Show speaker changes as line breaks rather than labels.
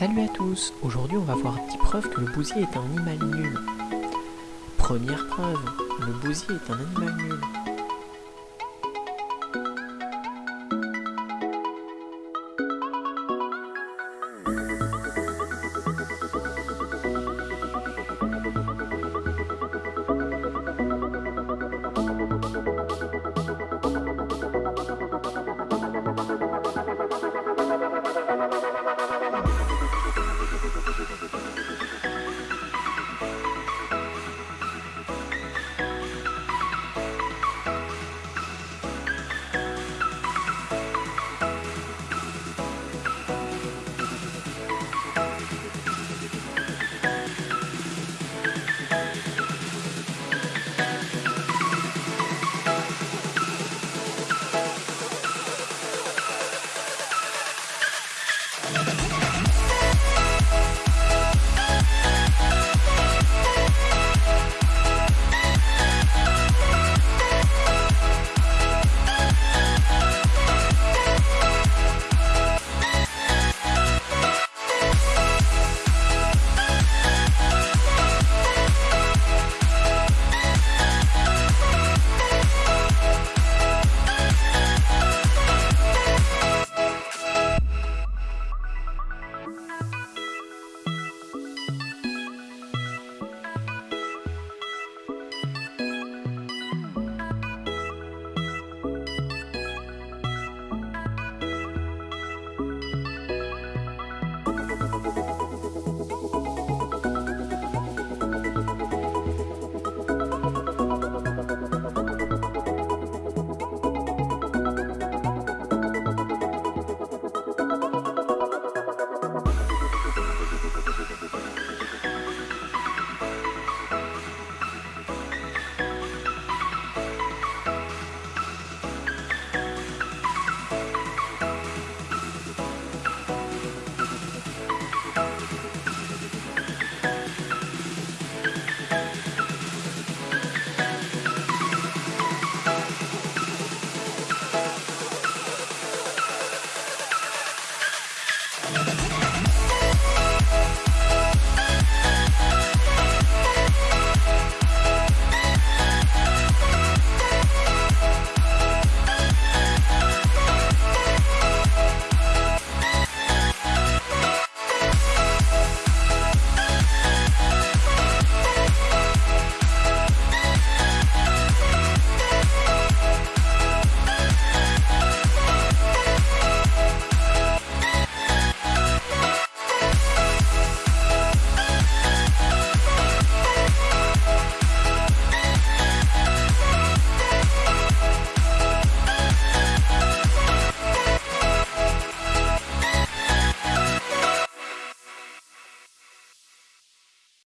Salut à tous Aujourd'hui on va voir 10 preuves que le bousier est un animal nul. Première preuve, le bousier est un animal nul.